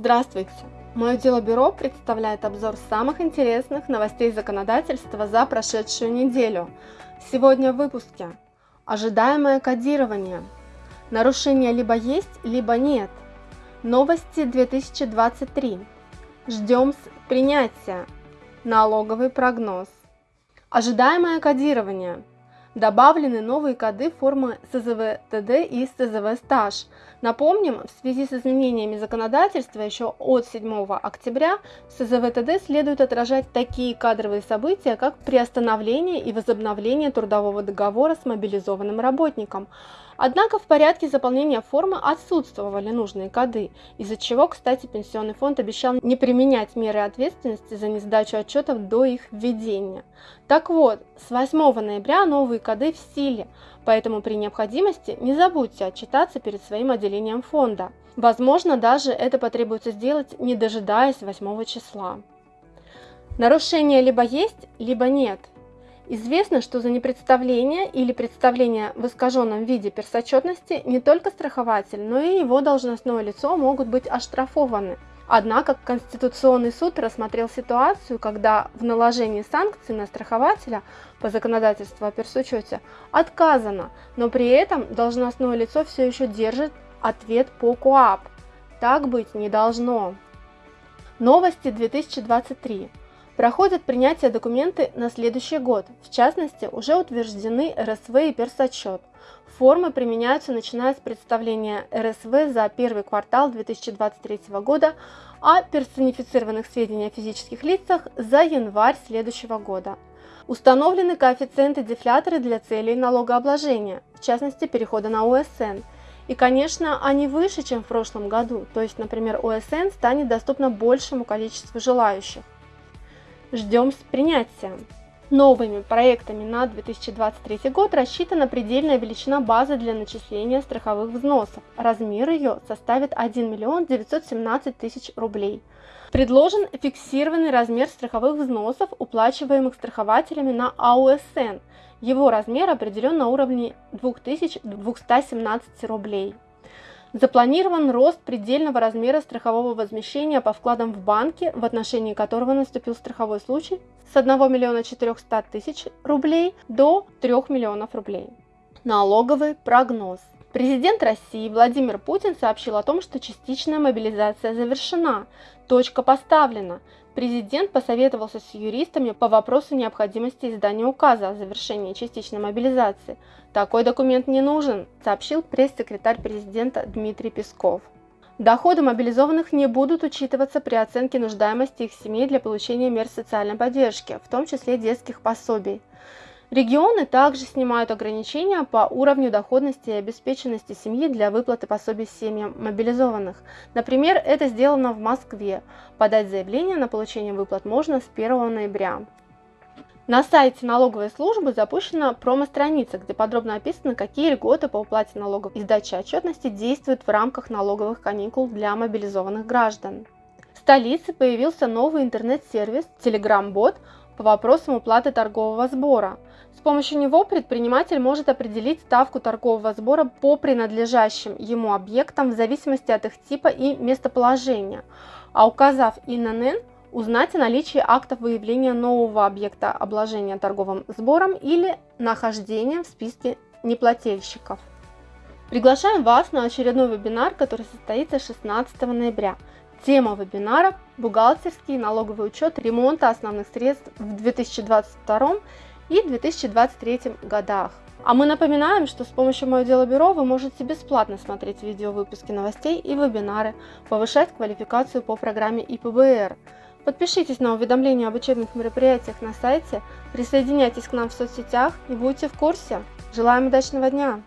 Здравствуйте! Мое дело бюро представляет обзор самых интересных новостей законодательства за прошедшую неделю. Сегодня в выпуске. Ожидаемое кодирование. Нарушения либо есть, либо нет. Новости 2023. Ждем с принятия. Налоговый прогноз. Ожидаемое кодирование. Добавлены новые коды формы СЗВ-ТД и СЗВ-Стаж. Напомним, в связи с изменениями законодательства еще от 7 октября в СЗВ-ТД следует отражать такие кадровые события, как приостановление и возобновление трудового договора с мобилизованным работником, Однако в порядке заполнения формы отсутствовали нужные коды, из-за чего, кстати, Пенсионный фонд обещал не применять меры ответственности за несдачу отчетов до их введения. Так вот, с 8 ноября новые коды в силе, поэтому при необходимости не забудьте отчитаться перед своим отделением фонда. Возможно, даже это потребуется сделать, не дожидаясь 8 числа. Нарушения либо есть, либо нет – Известно, что за непредставление или представление в искаженном виде персотчетности не только страхователь, но и его должностное лицо могут быть оштрафованы. Однако Конституционный суд рассмотрел ситуацию, когда в наложении санкций на страхователя по законодательству о персучете отказано, но при этом должностное лицо все еще держит ответ по КОАП. Так быть не должно. Новости 2023 проходят принятие документы на следующий год. В частности, уже утверждены РСВ и персотчет. Формы применяются начиная с представления РСВ за первый квартал 2023 года, а персонифицированных сведений о физических лицах за январь следующего года. Установлены коэффициенты-дефляторы для целей налогообложения, в частности перехода на ОСН. И, конечно, они выше, чем в прошлом году, то есть, например, ОСН станет доступно большему количеству желающих. Ждем с принятием. Новыми проектами на 2023 год рассчитана предельная величина базы для начисления страховых взносов. Размер ее составит 1 миллион 917 тысяч рублей. Предложен фиксированный размер страховых взносов, уплачиваемых страхователями на АУСН. Его размер определен на уровне 2217 рублей. Запланирован рост предельного размера страхового возмещения по вкладам в банке, в отношении которого наступил страховой случай, с 1 миллиона 400 тысяч рублей до 3 миллионов рублей. Налоговый прогноз. Президент России Владимир Путин сообщил о том, что частичная мобилизация завершена, точка поставлена. Президент посоветовался с юристами по вопросу необходимости издания указа о завершении частичной мобилизации. Такой документ не нужен, сообщил пресс-секретарь президента Дмитрий Песков. Доходы мобилизованных не будут учитываться при оценке нуждаемости их семей для получения мер социальной поддержки, в том числе детских пособий. Регионы также снимают ограничения по уровню доходности и обеспеченности семьи для выплаты пособий семьям мобилизованных. Например, это сделано в Москве. Подать заявление на получение выплат можно с 1 ноября. На сайте налоговой службы запущена промо-страница, где подробно описано, какие льготы по уплате налогов и сдаче отчетности действуют в рамках налоговых каникул для мобилизованных граждан. В столице появился новый интернет-сервис Telegram-бот по вопросам уплаты торгового сбора. С помощью него предприниматель может определить ставку торгового сбора по принадлежащим ему объектам в зависимости от их типа и местоположения, а указав ИНН, узнать о наличии актов выявления нового объекта обложения торговым сбором или нахождения в списке неплательщиков. Приглашаем вас на очередной вебинар, который состоится 16 ноября. Тема вебинара – бухгалтерский налоговый учет ремонта основных средств в 2022 и 2023 годах. А мы напоминаем, что с помощью Мое Дело Бюро вы можете бесплатно смотреть видеовыпуски новостей и вебинары, повышать квалификацию по программе ИПБР. Подпишитесь на уведомления об учебных мероприятиях на сайте, присоединяйтесь к нам в соцсетях и будьте в курсе. Желаем удачного дня!